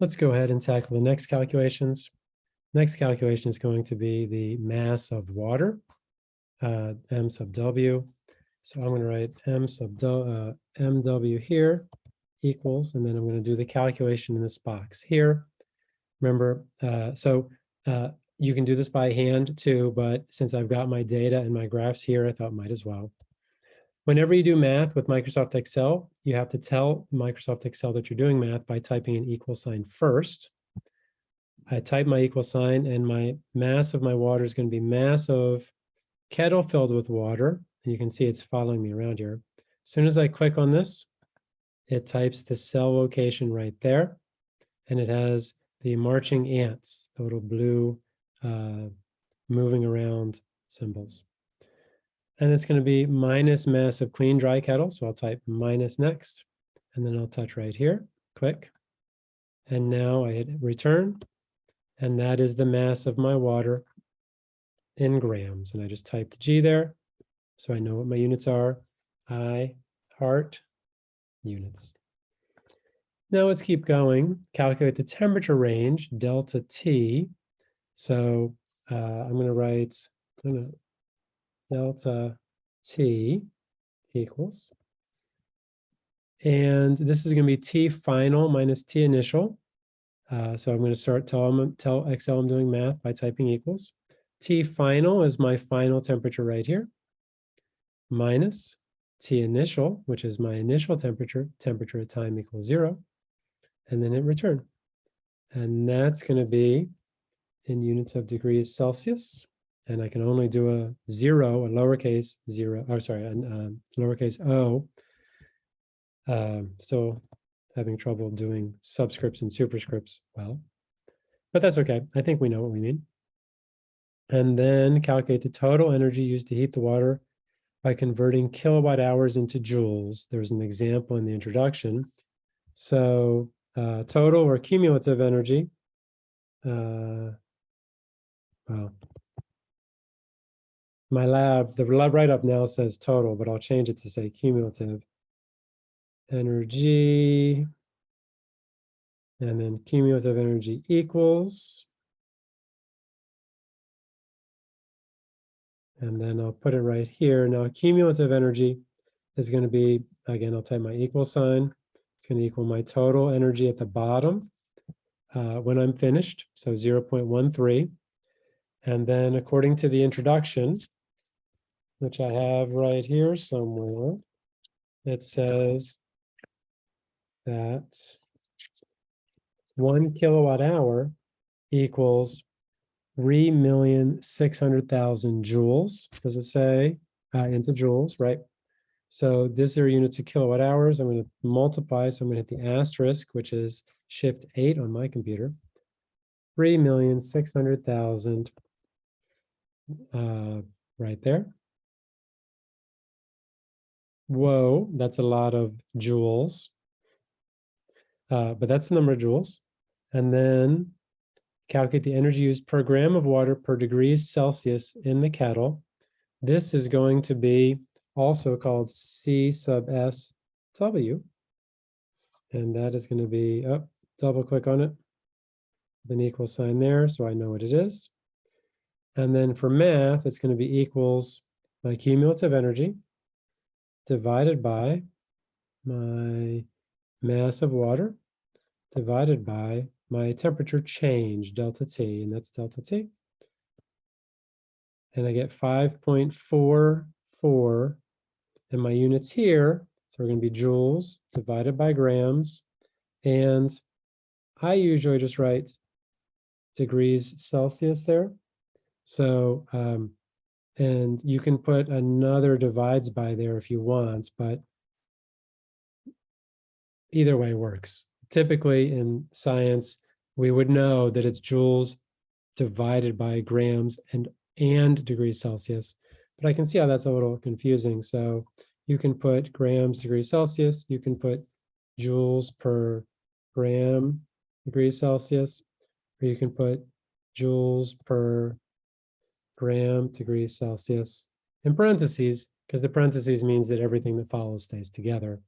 Let's go ahead and tackle the next calculations. Next calculation is going to be the mass of water, uh, m sub w. So I'm going to write m sub uh, mw here equals, and then I'm going to do the calculation in this box here. Remember, uh, so uh, you can do this by hand too, but since I've got my data and my graphs here, I thought might as well. Whenever you do math with Microsoft Excel, you have to tell Microsoft Excel that you're doing math by typing an equal sign first. I type my equal sign and my mass of my water is going to be mass of kettle filled with water. And you can see it's following me around here. As soon as I click on this, it types the cell location right there. And it has the marching ants, the little blue uh, moving around symbols. And it's going to be minus mass of clean dry kettle. So I'll type minus next, and then I'll touch right here, quick. And now I hit return, and that is the mass of my water in grams. And I just type the G there, so I know what my units are. I, heart, units. Now let's keep going. Calculate the temperature range, delta T. So uh, I'm going to write, I'm going to delta t equals. And this is going to be t final minus t initial. Uh, so I'm going to start tell, tell Excel I'm doing math by typing equals. T final is my final temperature right here, minus T initial, which is my initial temperature, temperature at time equals zero, and then hit return. And that's going to be in units of degrees Celsius and I can only do a zero, a lowercase zero. oh, sorry, a um, lowercase o. Um, still having trouble doing subscripts and superscripts well, but that's okay. I think we know what we mean. And then calculate the total energy used to heat the water by converting kilowatt hours into joules. There's an example in the introduction. So uh, total or cumulative energy, uh, well, my lab, the lab write-up now says total, but I'll change it to say cumulative energy. And then cumulative energy equals. And then I'll put it right here. Now cumulative energy is going to be, again, I'll type my equal sign. It's going to equal my total energy at the bottom uh, when I'm finished, so 0.13. And then according to the introduction, which I have right here somewhere. It says that one kilowatt hour equals 3,600,000 joules. Does it say uh, into joules, right? So this are units of kilowatt hours. I'm going to multiply. So I'm going to hit the asterisk, which is shift eight on my computer. 3,600,000 uh, right there. Whoa, that's a lot of joules. Uh, but that's the number of joules. And then calculate the energy used per gram of water per degrees Celsius in the kettle. This is going to be also called C sub S W. And that is going to be, oh, double click on it, an equal sign there, so I know what it is. And then for math, it's going to be equals my cumulative energy, divided by my mass of water divided by my temperature change, delta T, and that's delta T. And I get 5.44 and my units here, so we're going to be joules divided by grams. And I usually just write degrees Celsius there. So um, and you can put another divides by there if you want, but either way works. Typically in science, we would know that it's joules divided by grams and, and degrees Celsius, but I can see how that's a little confusing. So you can put grams degrees Celsius, you can put joules per gram degrees Celsius, or you can put joules per gram degrees Celsius in parentheses, because the parentheses means that everything that follows stays together.